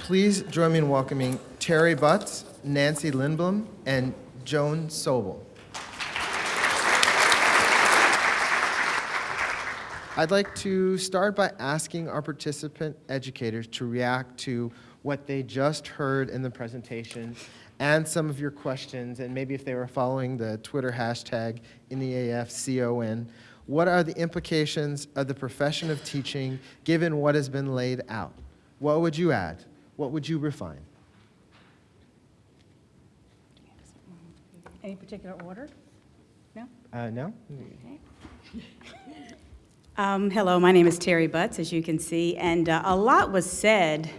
Please join me in welcoming Terry Butts, Nancy Lindblom, and Joan Sobel. I'd like to start by asking our participant educators to react to what they just heard in the presentation and some of your questions, and maybe if they were following the Twitter hashtag in the AFCON, what are the implications of the profession of teaching given what has been laid out? What would you add? What would you refine? Any particular order? No? Uh, no? Um, Hello, my name is Terry Butts, as you can see, and uh, a lot was said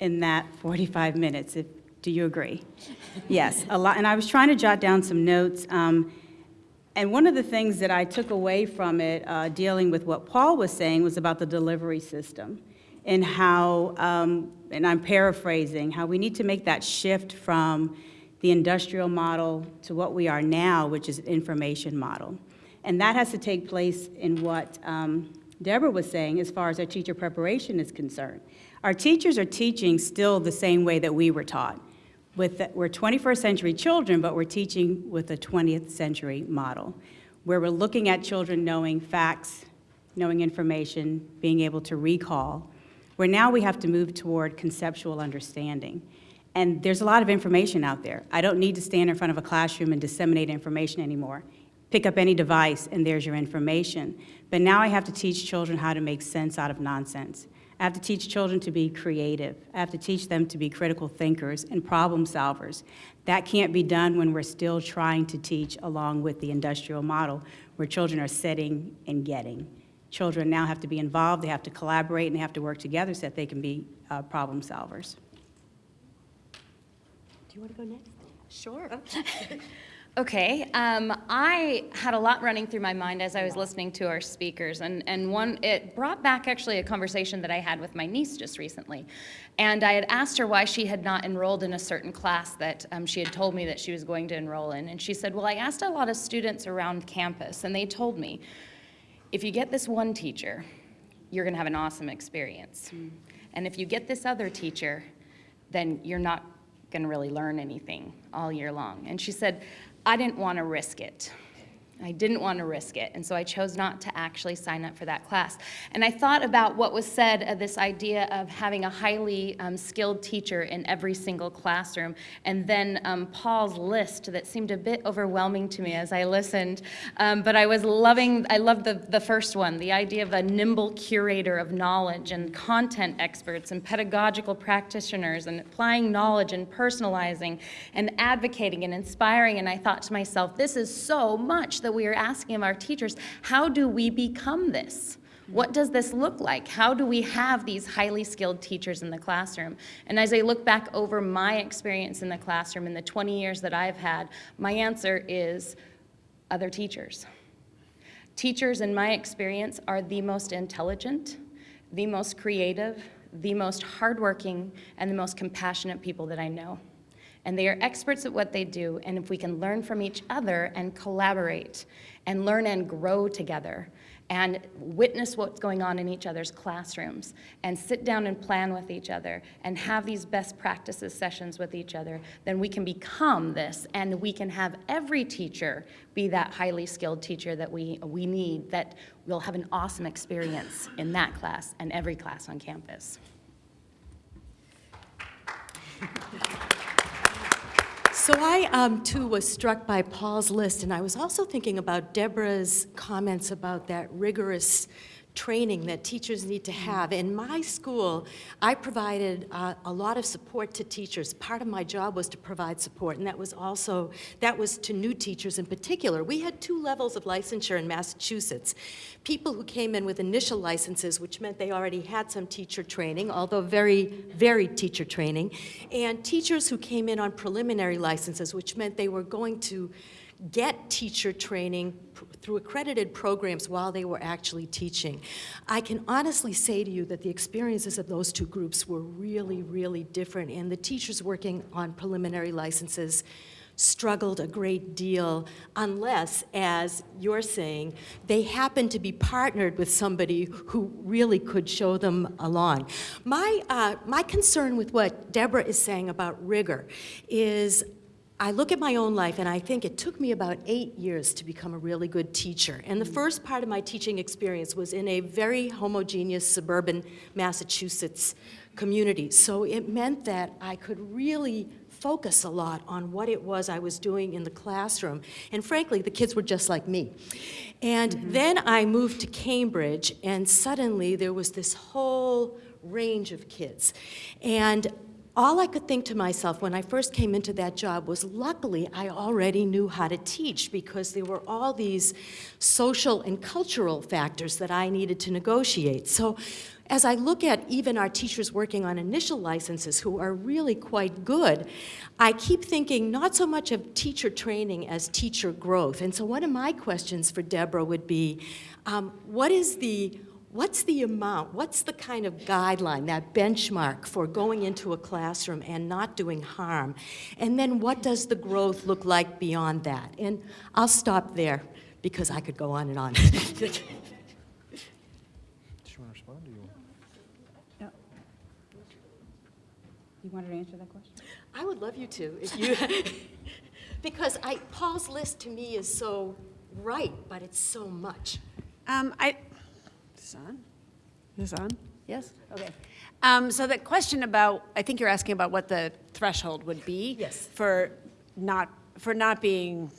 in that 45 minutes. If- Do you agree? Yes, a lot, and I was trying to jot down some notes. um, And one of the things that I took away from it, uh, dealing with what Paul was saying, was about the delivery system and how, um, and I'm paraphrasing, how we need to make that shift from the industrial model to what we are now, which is information model. And that has to take place in what um, Deborah was saying as far as our teacher preparation is concerned. Our teachers are teaching still the same way that we were taught. With, the- we're 21st century children, but we're teaching with a 20th century model, where we're looking at children knowing facts, knowing information, being able to recall, where now we have to move toward conceptual understanding. And there's a lot of information out there. I don't need to stand in front of a classroom and disseminate information anymore. Pick up any device and there's your information. But now I have to teach children how to make sense out of nonsense. I have to teach children to be creative. I have to teach them to be critical thinkers and problem solvers. That can't be done when we're still trying to teach along with the industrial model, where children are setting and getting. Children now have to be involved, they have to collaborate, and they have to work together so that they can be uh, problem solvers. Do you want to go next? Sure. Okay, um, I had a lot running through my mind as I was listening to our speakers, and, and one, it brought back actually a conversation that I had with my niece just recently. And I had asked her why she had not enrolled in a certain class that um, she had told me that she was going to enroll in. And she said, Well, I asked a lot of students around campus, and they told me, if you get this one teacher, you're going to have an awesome experience. Hmm. And if you get this other teacher, then you're not going to really learn anything all year long. And she said, I didn't want to risk it. I didn't want to risk it, and so I chose not to actually sign up for that class. And I thought about what was said of this idea of having a highly um, skilled teacher in every single classroom, and then um, Paul's list that seemed a bit overwhelming to me as I listened. Um, but I was loving, I loved the, the first one, the idea of a nimble curator of knowledge and content experts and pedagogical practitioners and applying knowledge and personalizing and advocating and inspiring. And I thought to myself, this is so much that we are asking of our teachers. How do we become this? What does this look like? How do we have these highly skilled teachers in the classroom? And as I look back over my experience in the classroom in the 20 years that I've had, my answer is other teachers. Teachers, in my experience, are the most intelligent, the most creative, the most hardworking, and the most compassionate people that I know. And they are experts at what they do, and if we can learn from each other and collaborate and learn and grow together and witness what's going on in each other's classrooms and sit down and plan with each other and have these best practices sessions with each other, then we can become this and we can have every teacher be that highly skilled teacher that we, we need, that will have an awesome experience in that class and every class on campus. So I, um, too, was struck by Paul's list, and I was also thinking about Deborah's comments about that rigorous training that teachers need to have. In my school, I provided uh, a lot of support to teachers. Part of my job was to provide support, and that was also, that was to new teachers in particular. We had two levels of licensure in Massachusetts. People who came in with initial licenses, which meant they already had some teacher training, although very very teacher training, and teachers who came in on preliminary licenses, which meant they were going to get teacher training through accredited programs while they were actually teaching. I can honestly say to you that the experiences of those two groups were really, really different, and the teachers working on preliminary licenses struggled a great deal unless, as you're saying, they happen to be partnered with somebody who really could show them along. My, uh, my concern with what Deborah is saying about rigor is I look at my own life and I think it took me about eight years to become a really good teacher. And the first part of my teaching experience was in a very homogeneous suburban Massachusetts community. So it meant that I could really focus a lot on what it was I was doing in the classroom. And frankly, the kids were just like me. And mm-hmm. then I moved to Cambridge and suddenly there was this whole range of kids. And all I could think to myself when I first came into that job was luckily I already knew how to teach because there were all these social and cultural factors that I needed to negotiate. So as I look at even our teachers working on initial licenses who are really quite good, I keep thinking not so much of teacher training as teacher growth. And so one of my questions for Deborah would be, um, what is the What's the amount, what's the kind of guideline, that benchmark for going into a classroom and not doing harm? And then what does the growth look like beyond that? And I'll stop there because I could go on and on. Do you want to respond? Or you You wanted to answer that question? I would love you to, if you, because I, Paul's list to me is so right, but it's so much. Um, I, is this on? Is this on? Yes? Okay. Um, so the question about, I think you're asking about what the threshold would be. Yes. For not, for not being,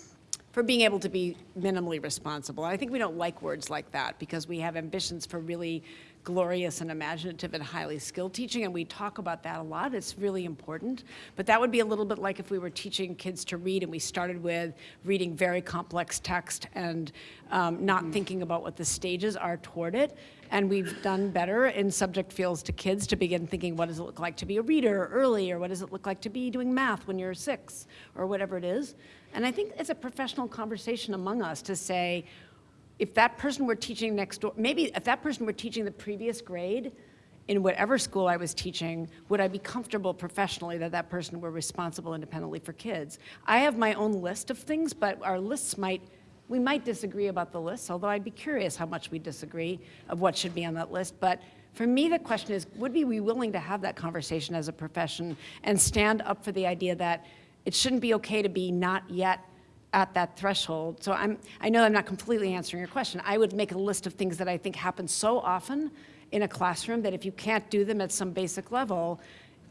for being able to be minimally responsible. I think we don't like words like that because we have ambitions for really glorious and imaginative and highly skilled teaching, and we talk about that a lot. It's really important. But that would be a little bit like if we were teaching kids to read and we started with reading very complex text and um, not thinking about what the stages are toward it. And we've done better in subject fields to kids to begin thinking, what does it look like to be a reader early, or what does it look like to be doing math when you're six, or whatever it is. And I think it's a professional conversation among us to say, if that person were teaching next door, maybe if that person were teaching the previous grade in whatever school I was teaching, would I be comfortable professionally that that person were responsible independently for kids? I have my own list of things, but our lists might, we might disagree about the lists, although I'd be curious how much we disagree of what should be on that list. But for me, the question is, would we be willing to have that conversation as a profession and stand up for the idea that it shouldn't be okay to be not yet at that threshold. So I'm, I know I'm not completely answering your question. I would make a list of things that I think happen so often in a classroom that if you can't do them at some basic level,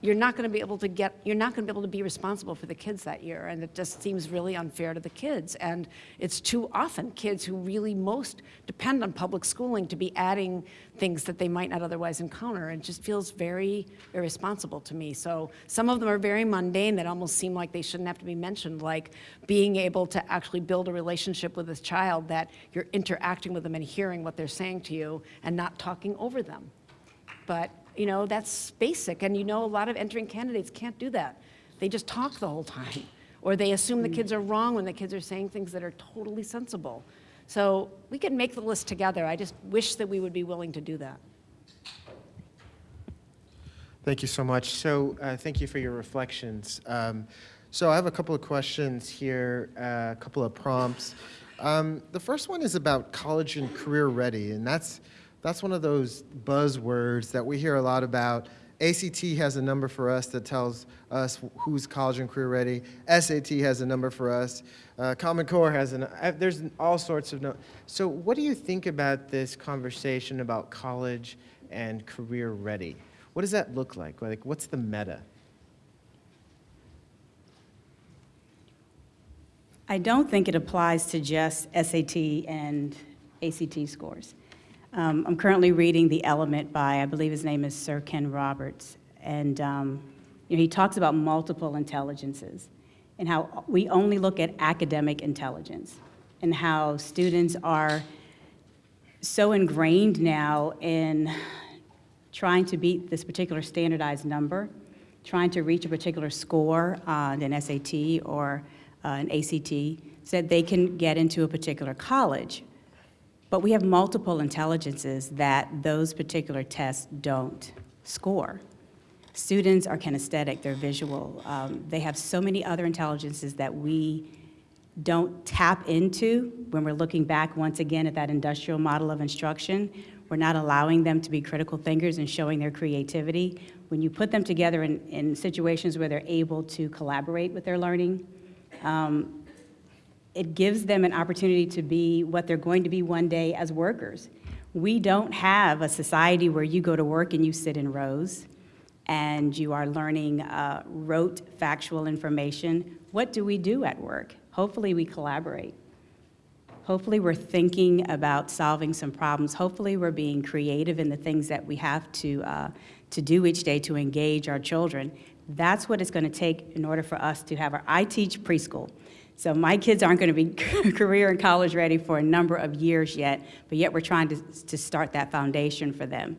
you're not going to be able to get, you're not going to be able to be responsible for the kids that year. And it just seems really unfair to the kids. And it's too often kids who really most depend on public schooling to be adding things that they might not otherwise encounter. And just feels very irresponsible to me. So some of them are very mundane that almost seem like they shouldn't have to be mentioned, like being able to actually build a relationship with this child that you're interacting with them and hearing what they're saying to you and not talking over them. But you know, that's basic. And you know, a lot of entering candidates can't do that. They just talk the whole time. Or they assume the kids are wrong when the kids are saying things that are totally sensible. So we can make the list together. I just wish that we would be willing to do that. Thank you so much. So uh, thank you for your reflections. Um, so I have a couple of questions here, uh, a couple of prompts. Um, the first one is about college and career ready, and that's that's one of those buzzwords that we hear a lot about. ACT has a number for us that tells us who's college and career ready. SAT has a number for us. Uh, Common Core has an, uh, there's all sorts of no. So what do you think about this conversation about college and career ready? What does that look like? Like, what's the meta? I don't think it applies to just SAT and ACT scores. Um, I'm currently reading The Element by, I believe his name is Sir Ken Roberts, and um, you know, he talks about multiple intelligences and how we only look at academic intelligence and how students are so ingrained now in trying to beat this particular standardized number, trying to reach a particular score on an SAT or uh, an ACT, so that they can get into a particular college. But we have multiple intelligences that those particular tests don't score. Students are kinesthetic, they're visual. Um, They have so many other intelligences that we don't tap into when we're looking back once again at that industrial model of instruction. We're not allowing them to be critical thinkers and showing their creativity. When you put them together in, in situations where they're able to collaborate with their learning, um, it gives them an opportunity to be what they're going to be one day as workers. We don't have a society where you go to work and you sit in rows and you are learning uh, rote factual information. What do we do at work? Hopefully, we collaborate. Hopefully, we're thinking about solving some problems. Hopefully, we're being creative in the things that we have to, uh, to do each day to engage our children. That's what it's going to take in order for us to have our, I teach preschool. So my kids aren't going to be career and college ready for a number of years yet, but yet we're trying to, to start that foundation for them.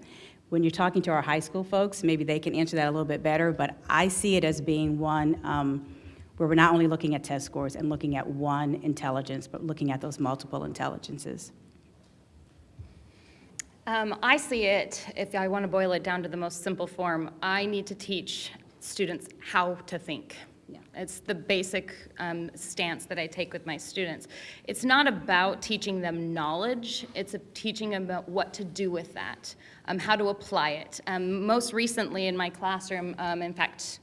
When you're talking to our high school folks, maybe they can answer that a little bit better, but I see it as being one um, where we're not only looking at test scores and looking at one intelligence, but looking at those multiple intelligences. Um, I see it, if I want to boil it down to the most simple form, I need to teach students how to think. Yeah. It's the basic um, stance that I take with my students. It's not about teaching them knowledge, it's a teaching them about what to do with that, um, how to apply it. Um, most recently in my classroom, um, in fact,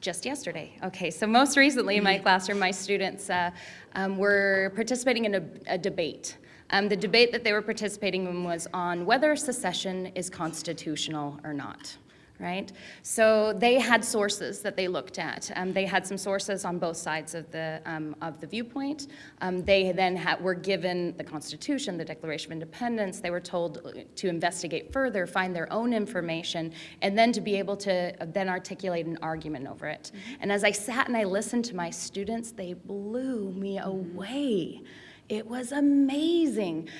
just yesterday. Okay, so most recently in my classroom, my students uh, um, were participating in a, a debate. Um, the debate that they were participating in was on whether secession is constitutional or not. Right? So they had sources that they looked at. Um, they had some sources on both sides of the, um, of the viewpoint. Um, they then had, were given the Constitution, the Declaration of Independence. They were told to investigate further, find their own information, and then to be able to uh, then articulate an argument over it. And as I sat and I listened to my students, they blew me away. It was amazing.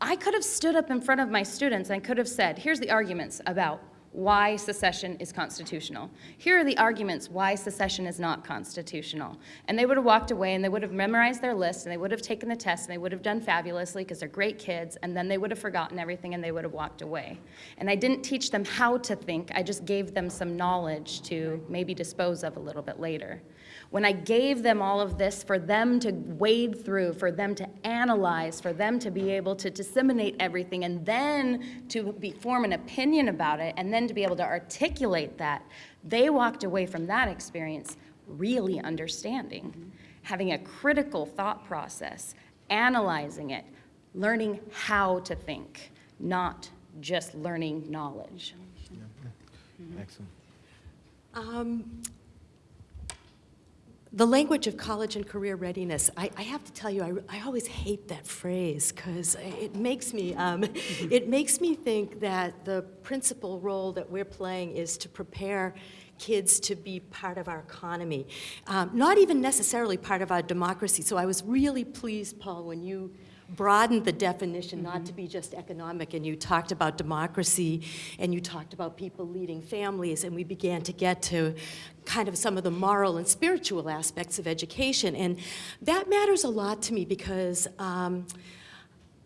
I could have stood up in front of my students and could have said, here's the arguments about why secession is constitutional. Here are the arguments why secession is not constitutional. And they would have walked away and they would have memorized their list and they would have taken the test and they would have done fabulously because they're great kids and then they would have forgotten everything and they would have walked away. And I didn't teach them how to think, I just gave them some knowledge to maybe dispose of a little bit later. When I gave them all of this for them to wade through, for them to analyze, for them to be able to disseminate everything, and then to be, form an opinion about it, and then to be able to articulate that, they walked away from that experience really understanding, having a critical thought process, analyzing it, learning how to think, not just learning knowledge. Excellent. Um, The language of college and career readiness, I, I have to tell you, I, I always hate that phrase because it makes me, um, it makes me think that the principal role that we're playing is to prepare kids to be part of our economy, um, not even necessarily part of our democracy. So I was really pleased, Paul, when you broadened the definition not to be just economic, and you talked about democracy, and you talked about people leading families, and we began to get to kind of some of the moral and spiritual aspects of education. And that matters a lot to me because um,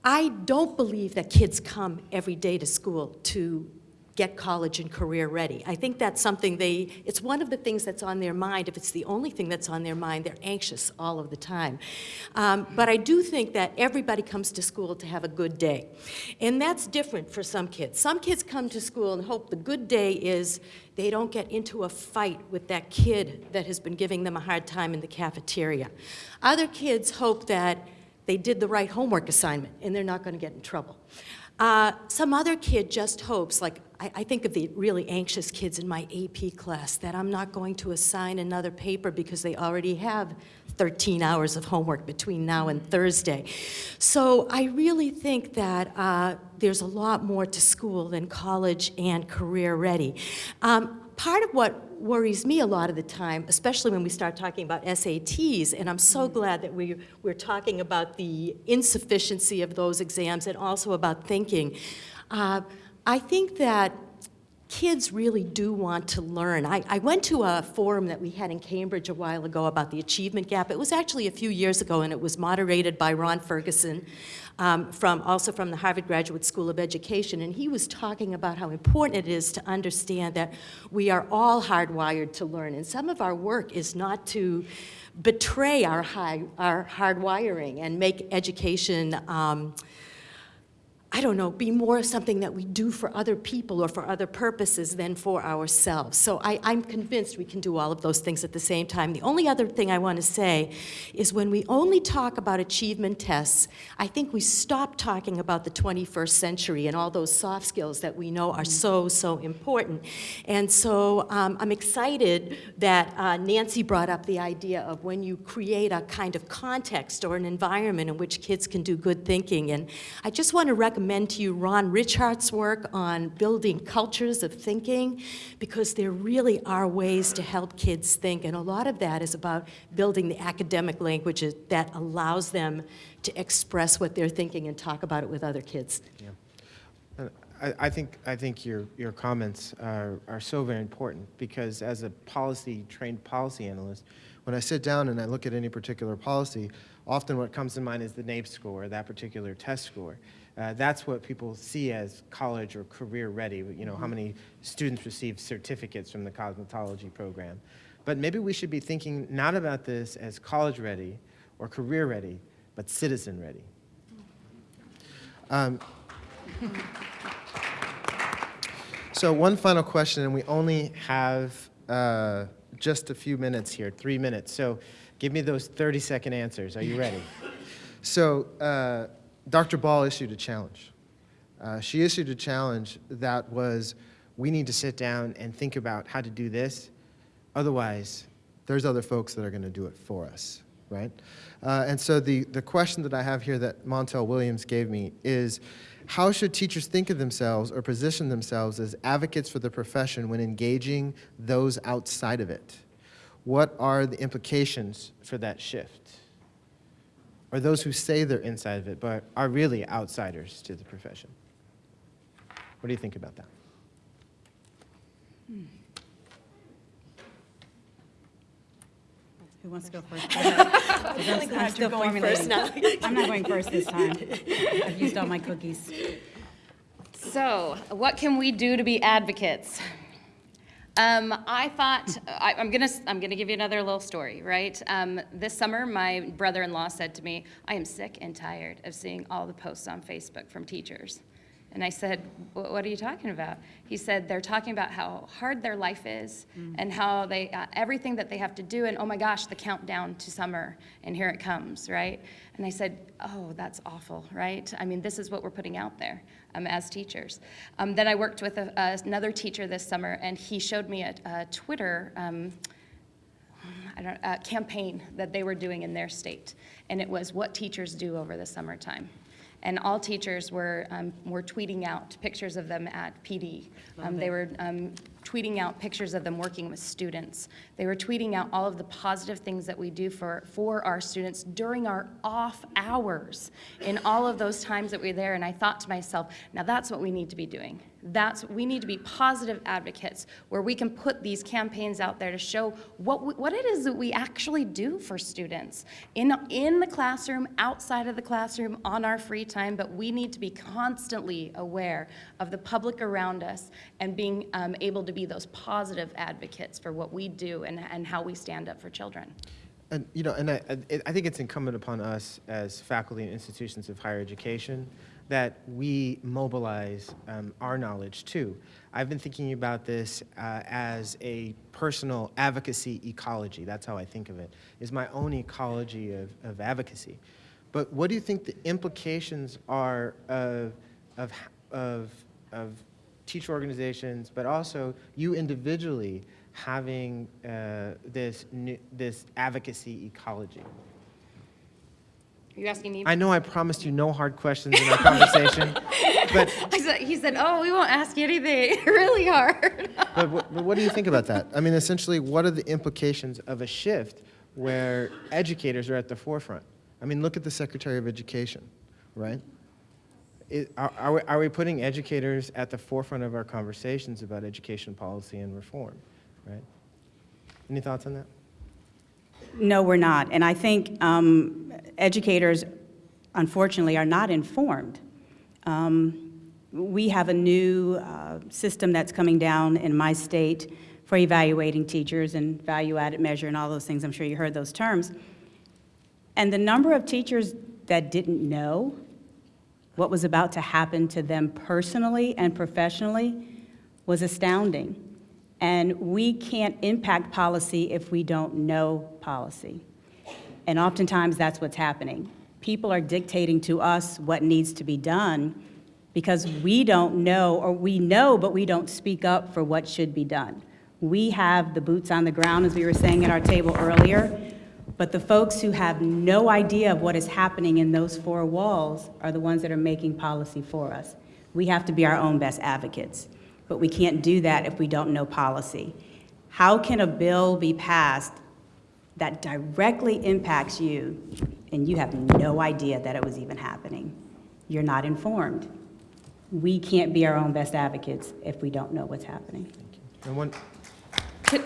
I don't believe that kids come every day to school to get college and career ready. I think that's something they, it's one of the things that's on their mind. If it's the only thing that's on their mind, they're anxious all of the time. Um, but I do think that everybody comes to school to have a good day. And that's different for some kids. Some kids come to school and hope the good day is they don't get into a fight with that kid that has been giving them a hard time in the cafeteria. Other kids hope that they did the right homework assignment and they're not going to get in trouble. Uh, some other kid just hopes, like I, I, think of the really anxious kids in my AP class, that I'm not going to assign another paper because they already have 13 hours of homework between now and Thursday. So I really think that uh, there's a lot more to school than college and career ready. Um, part of what worries me a lot of the time, especially when we start talking about SATs, and I'm so glad that we, we're talking about the insufficiency of those exams and also about thinking. Uh, I think that kids really do want to learn. I, I went to a forum that we had in Cambridge a while ago about the achievement gap. It was actually a few years ago, and it was moderated by Ron Ferguson, um, from, also from the Harvard Graduate School of Education, and he was talking about how important it is to understand that we are all hardwired to learn, and some of our work is not to betray our, high, our hardwiring and make education um, I don't know, be more of something that we do for other people or for other purposes than for ourselves. So I, I'm convinced we can do all of those things at the same time. The only other thing I want to say is when we only talk about achievement tests, I think we stop talking about the 21st century and all those soft skills that we know are so, so important. And so um, I'm excited that uh, Nancy brought up the idea of when you create a kind of context or an environment in which kids can do good thinking. And I just want to recommend to you Ron Ritchhart's work on building cultures of thinking, because there really are ways to help kids think, and a lot of that is about building the academic language that allows them to express what they're thinking and talk about it with other kids. Uh, I, I think, I think your, your comments are, are so very important because as a policy, trained policy analyst, when I sit down and I look at any particular policy, often what comes to mind is the NAEP score, that particular test score. Uh, that's what people see as college or career ready, you know, how many students receive certificates from the cosmetology program. But maybe we should be thinking not about this as college ready or career ready, but citizen ready. Um, so one final question, and we only have uh, just a few minutes here, three minutes. So give me those 30-second answers. Are you ready? so uh, Dr. Ball issued a challenge. Uh, she issued a challenge that was, we need to sit down and think about how to do this. Otherwise, there's other folks that are going to do it for us, right? Uh, and so the, the question that I have here that Montel Williams gave me is, how should teachers think of themselves or position themselves as advocates for the profession when engaging those outside of it? What are the implications for that shift? Or those who say they're inside of it but are really outsiders to the profession? What do you think about that? Who wants to go first? Go ahead. 'Cause I'm- I'm still formulating. I'm not going first this time. I've used all my cookies. So, what can we do to be advocates? Um, I thought, I, I'm gonna, I'm gonna give you another little story, right? Um, this summer, my brother-in-law said to me, I am sick and tired of seeing all the posts on Facebook from teachers. And I said, what are you talking about? He said, they're talking about how hard their life is and how they, uh, everything that they have to do, and oh my gosh, the countdown to summer, and here it comes, right? And I said, oh, that's awful, right? I mean, this is what we're putting out there um, as teachers. Um, then I worked with a, another teacher this summer, and he showed me a, a Twitter um, I don't, uh, campaign that they were doing in their state, and it was what teachers do over the summertime. And all teachers were, um, were tweeting out pictures of them at PD. Um, they were um, tweeting out pictures of them working with students. They were tweeting out all of the positive things that we do for, for our students during our off hours in all of those times that we're there. And I thought to myself, now that's what we need to be doing. That's, we need to be positive advocates where we can put these campaigns out there to show what, we, what it is that we actually do for students in, in the classroom, outside of the classroom, on our free time, but we need to be constantly aware of the public around us and being um, able to be those positive advocates for what we do and, and how we stand up for children. And, you know, and I, I I think it's incumbent upon us as faculty and institutions of higher education that we mobilize um, our knowledge too. I've been thinking about this uh, as a personal advocacy ecology. That's how I think of it, is my own ecology of, of advocacy. But what do you think the implications are of, of, of, of teacher organizations, but also you individually having uh, this, new, this advocacy ecology? Are you asking me? I know I promised you no hard questions in our conversation, but, said, he said, oh, we won't ask you anything really hard. but, what, but what do you think about that? I mean, essentially, what are the implications of a shift where educators are at the forefront? I mean, look at the Secretary of Education, right? i- are, are we, are we putting educators at the forefront of our conversations about education policy and reform, right? Any thoughts on that? No, we're not. And I think um, educators, unfortunately, are not informed. Um, We have a new uh, system that's coming down in my state for evaluating teachers and value-added measure and all those things. I'm sure you heard those terms. And the number of teachers that didn't know what was about to happen to them personally and professionally was astounding. And we can't impact policy if we don't know policy. And oftentimes, that's what's happening. People are dictating to us what needs to be done because we don't know, or we know, but we don't speak up for what should be done. We have the boots on the ground, as we were saying at our table earlier, but the folks who have no idea of what is happening in those four walls are the ones that are making policy for us. We have to be our own best advocates, but we can't do that if we don't know policy. How can a bill be passed that directly impacts you and you have no idea that it was even happening? You're not informed. We can't be our own best advocates if we don't know what's happening. And one, Could-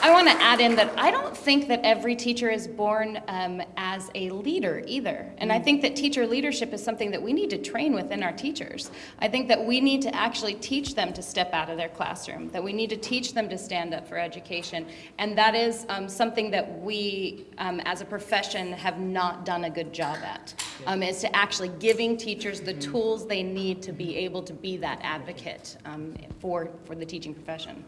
I want to add in that I don't think that every teacher is born um, as a leader either. And I think that teacher leadership is something that we need to train within our teachers. I think that we need to actually teach them to step out of their classroom, that we need to teach them to stand up for education. And that is um, something that we, um, as a profession, have not done a good job at, um, is to actually giving teachers the tools they need to be able to be that advocate um, for, for the teaching profession.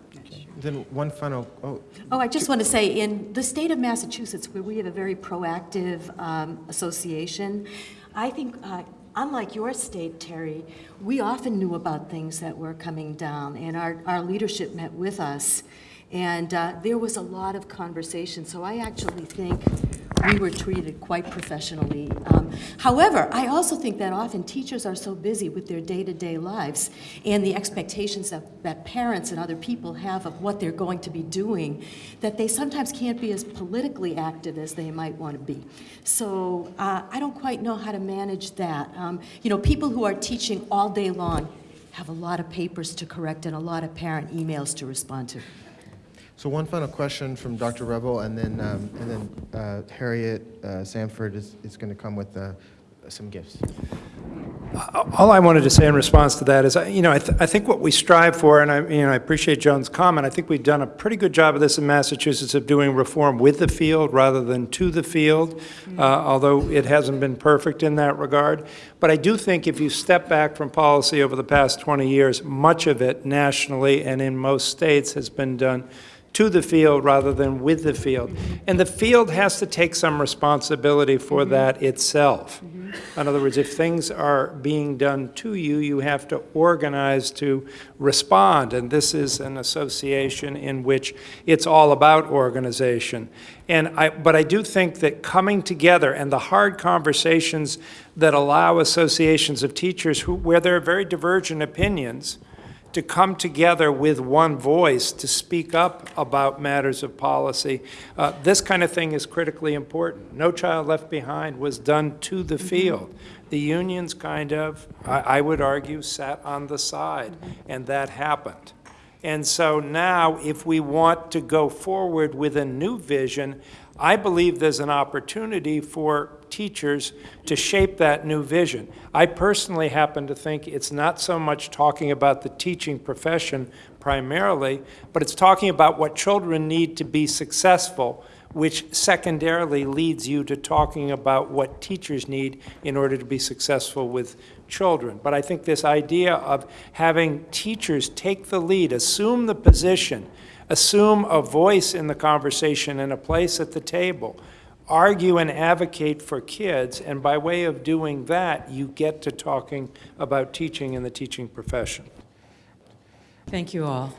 then one final, oh, Oh, I just want to say, in the state of Massachusetts, where we have a very proactive um, association, I think, uh, unlike your state, Terry, we often knew about things that were coming down, and our, our leadership met with us, and uh, there was a lot of conversation, so I actually think we were treated quite professionally. Um, However, I also think that often teachers are so busy with their day-to-day lives and the expectations that, that parents and other people have of what they're going to be doing, that they sometimes can't be as politically active as they might want to be. So uh, I don't quite know how to manage that. Um, You know, people who are teaching all day long have a lot of papers to correct and a lot of parent emails to respond to. So one final question from Dr. Reville, and then, um, and then uh, Harriet uh, Sanford is, is going to come with uh, some gifts. All I wanted to say in response to that is, you know, I, th- I think what we strive for, and I, you know, I appreciate Joan's comment, I think we've done a pretty good job of this in Massachusetts of doing reform with the field rather than to the field, uh, although it hasn't been perfect in that regard. But I do think if you step back from policy over the past 20 years, much of it nationally and in most states has been done to the field rather than with the field. And the field has to take some responsibility for mm-hmm. that itself. Mm-hmm. In other words, if things are being done to you, you have to organize to respond. And this is an association in which it's all about organization. And I, but I do think that coming together and the hard conversations that allow associations of teachers who, where there are very divergent opinions, to come together with one voice to speak up about matters of policy. Uh, This kind of thing is critically important. No Child Left Behind was done to the field. The unions kind of, I I would argue, sat on the side, and that happened. And so now, if we want to go forward with a new vision, I believe there's an opportunity for teachers to shape that new vision. I personally happen to think it's not so much talking about the teaching profession primarily, but it's talking about what children need to be successful, which secondarily leads you to talking about what teachers need in order to be successful with children. But I think this idea of having teachers take the lead, assume the position, assume a voice in the conversation and a place at the table, argue and advocate for kids, and by way of doing that, you get to talking about teaching and the teaching profession. Thank you all.